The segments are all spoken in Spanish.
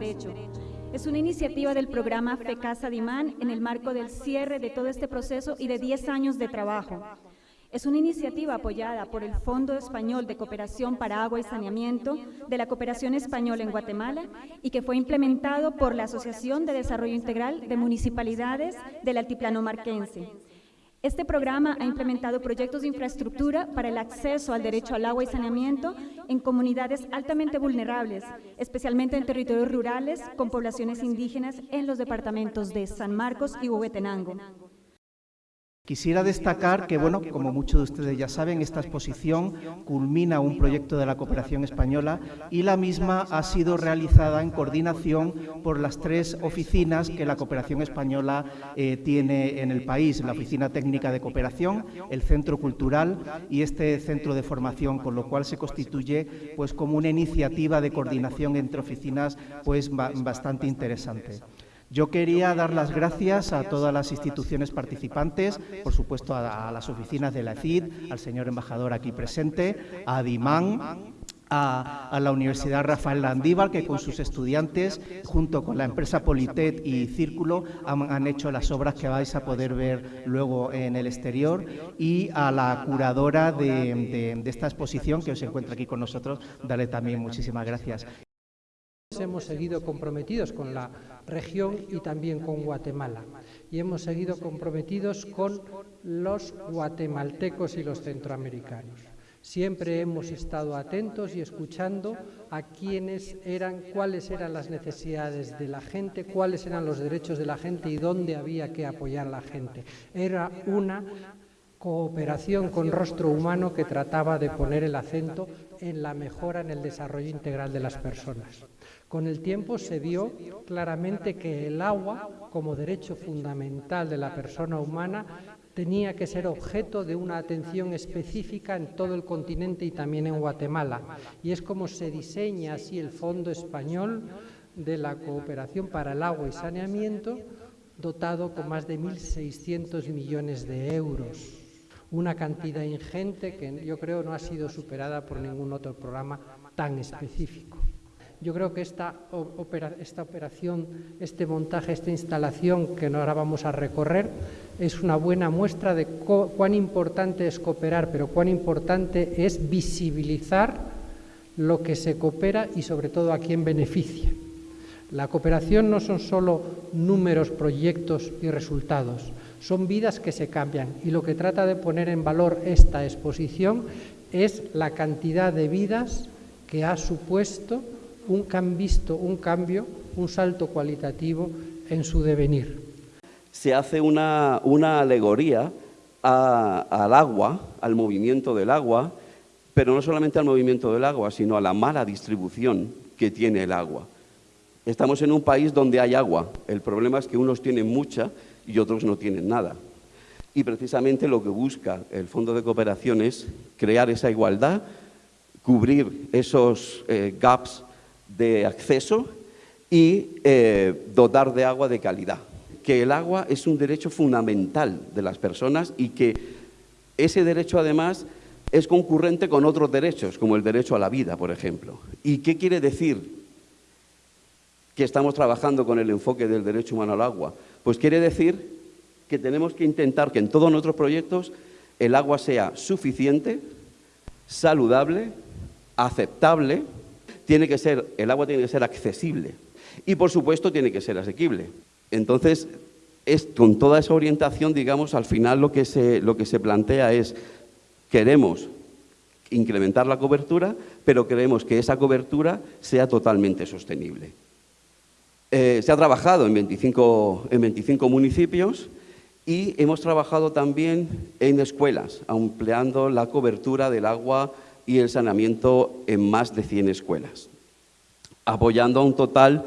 derecho. Es una iniciativa del programa FECASA Dimán en el marco del cierre de todo este proceso y de 10 años de trabajo. Es una iniciativa apoyada por el Fondo Español de Cooperación para Agua y Saneamiento de la Cooperación Española en Guatemala y que fue implementado por la Asociación de Desarrollo Integral de Municipalidades del Altiplano Marquense. Este programa ha implementado proyectos de infraestructura para el acceso al derecho al agua y saneamiento en comunidades altamente vulnerables, especialmente en territorios rurales con poblaciones indígenas en los departamentos de San Marcos y Huehuetenango. Quisiera destacar que, bueno, como muchos de ustedes ya saben, esta exposición culmina un proyecto de la cooperación española y la misma ha sido realizada en coordinación por las tres oficinas que la cooperación española eh, tiene en el país, la Oficina Técnica de Cooperación, el Centro Cultural y este Centro de Formación, con lo cual se constituye pues, como una iniciativa de coordinación entre oficinas pues, bastante interesante. Yo quería dar las gracias a todas las instituciones participantes, por supuesto a, las oficinas de la CID, al señor embajador aquí presente, a Dimán, a, la Universidad Rafael Landívar, que con sus estudiantes, junto con la empresa Politet y Círculo, han, hecho las obras que vais a poder ver luego en el exterior, y a la curadora de, de esta exposición, que os encuentra aquí con nosotros, darle también muchísimas gracias. Hemos seguido comprometidos con la región y también con Guatemala. Y hemos seguido comprometidos con los guatemaltecos y los centroamericanos. Siempre hemos estado atentos y escuchando a quiénes eran, cuáles eran las necesidades de la gente, cuáles eran los derechos de la gente y dónde había que apoyar a la gente. Era una cooperación con rostro humano que trataba de poner el acento en la mejora en el desarrollo integral de las personas. Con el tiempo se vio claramente que el agua, como derecho fundamental de la persona humana, tenía que ser objeto de una atención específica en todo el continente y también en Guatemala. Y es como se diseña así el Fondo Español de la Cooperación para el Agua y Saneamiento, dotado con más de 1.600 millones de euros. Una cantidad ingente que yo creo no ha sido superada por ningún otro programa tan específico. Yo creo que esta, operación, este montaje, esta instalación que ahora vamos a recorrer es una buena muestra de cuán importante es cooperar, pero cuán importante es visibilizar lo que se coopera y sobre todo a quién beneficia. La cooperación no son solo números, proyectos y resultados, son vidas que se cambian y lo que trata de poner en valor esta exposición es la cantidad de vidas que ha supuesto un, han visto un cambio, un salto cualitativo en su devenir. Se hace una, alegoría al agua, al movimiento del agua, pero no solamente al movimiento del agua, sino a la mala distribución que tiene el agua. Estamos en un país donde hay agua, el problema es que unos tienen mucha y otros no tienen nada. Y precisamente lo que busca el Fondo de Cooperación es crear esa igualdad, cubrir esos eh, gaps de acceso y eh, dotar de agua de calidad. Que el agua es un derecho fundamental de las personas y que ese derecho además es concurrente con otros derechos, como el derecho a la vida, por ejemplo. ¿Y qué quiere decir que estamos trabajando con el enfoque del derecho humano al agua? Pues quiere decir que tenemos que intentar que en todos nuestros proyectos el agua sea suficiente, saludable, aceptable tiene que ser, el agua tiene que ser accesible y por supuesto tiene que ser asequible. Entonces, es, con toda esa orientación, digamos, al final lo que se, lo que se plantea es, queremos incrementar la cobertura, pero queremos que esa cobertura sea totalmente sostenible. Eh, se ha trabajado en 25, en 25 municipios y hemos trabajado también en escuelas, ampliando la cobertura del agua y el saneamiento en más de 100 escuelas, apoyando a un total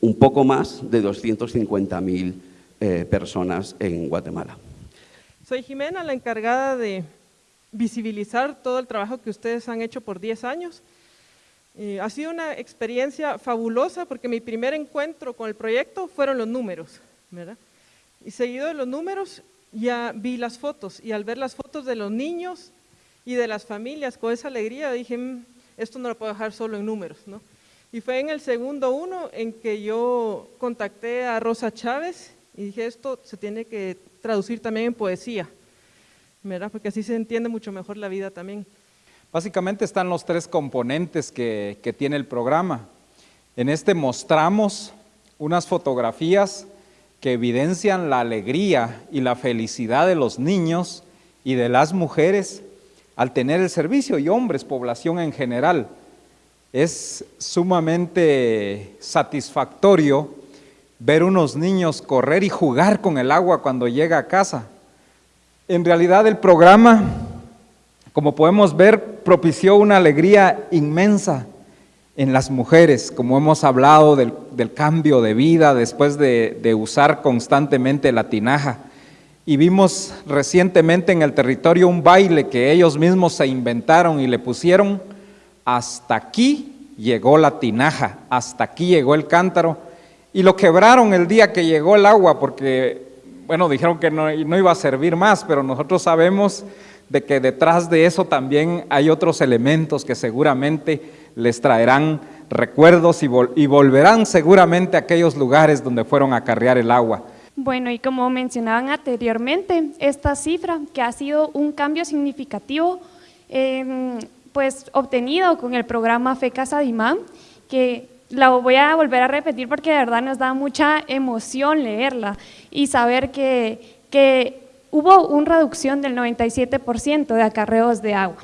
un poco más de 250.000 eh, personas en Guatemala. Soy Jimena, la encargada de visibilizar todo el trabajo que ustedes han hecho por 10 años. Eh, ha sido una experiencia fabulosa porque mi primer encuentro con el proyecto fueron los números, ¿verdad? Y seguido de los números ya vi las fotos y al ver las fotos de los niños y de las familias con esa alegría dije, mm, esto no lo puedo dejar solo en números, ¿no? Y fue en el segundo uno en que yo contacté a Rosa Chávez y dije, esto se tiene que traducir también en poesía, ¿verdad? Porque así se entiende mucho mejor la vida también. Básicamente están los tres componentes que, que tiene el programa. En este mostramos unas fotografías que evidencian la alegría y la felicidad de los niños y de las mujeres al tener el servicio y hombres, población en general. Es sumamente satisfactorio ver unos niños correr y jugar con el agua cuando llega a casa. En realidad el programa, como podemos ver, propició una alegría inmensa en las mujeres, como hemos hablado del, cambio de vida después de, de usar constantemente la tinaja. Y vimos recientemente en el territorio un baile que ellos mismos se inventaron y le pusieron, hasta aquí llegó la tinaja, hasta aquí llegó el cántaro, y lo quebraron el día que llegó el agua, porque, bueno, dijeron que no, no iba a servir más, pero nosotros sabemos de que detrás de eso también hay otros elementos que seguramente les traerán recuerdos y, volverán seguramente a aquellos lugares donde fueron a carrear el agua. Bueno, y como mencionaban anteriormente, esta cifra que ha sido un cambio significativo, em, pues obtenido con el programa Fe Casa Dimán, que la voy a volver a repetir porque de verdad nos da mucha emoción leerla y saber que, que hubo una reducción del 97% de acarreos de agua.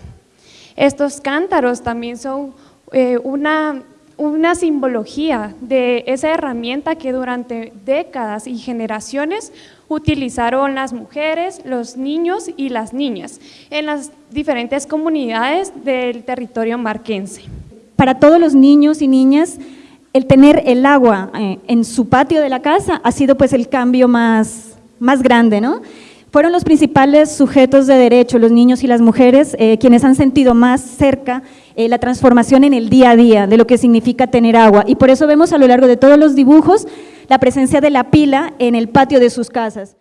Estos cántaros también son eh, una, una simbología de esa herramienta que durante décadas y generaciones utilizaron las mujeres, los niños y las niñas en las diferentes comunidades del territorio marquense. Para todos los niños y niñas, el tener el agua eh, en su patio de la casa ha sido pues el cambio más, más grande, ¿no? Fueron los principales sujetos de derecho, los niños y las mujeres, eh, quienes han sentido más cerca eh, la transformación en el día a día de lo que significa tener agua. Y por eso vemos a lo largo de todos los dibujos la presencia de la pila en el patio de sus casas.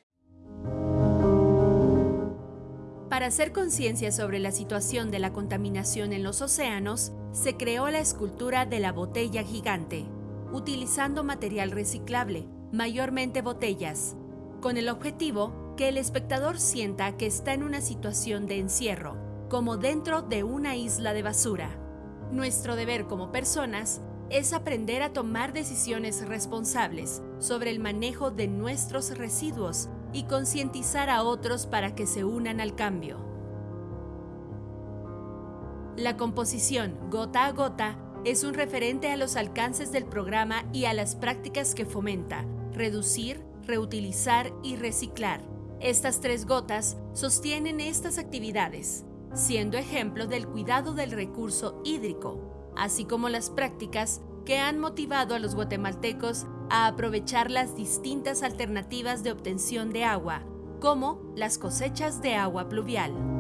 Para hacer conciencia sobre la situación de la contaminación en los océanos, se creó la escultura de la botella gigante, utilizando material reciclable, mayormente botellas, con el objetivo que el espectador sienta que está en una situación de encierro, como dentro de una isla de basura. Nuestro deber como personas es aprender a tomar decisiones responsables sobre el manejo de nuestros residuos y concientizar a otros para que se unan al cambio. La composición gota a gota es un referente a los alcances del programa y a las prácticas que fomenta, reducir, reutilizar y reciclar estas tres gotas sostienen estas actividades, siendo ejemplo del cuidado del recurso hídrico, así como las prácticas que han motivado a los guatemaltecos a aprovechar las distintas alternativas de obtención de agua, como las cosechas de agua pluvial.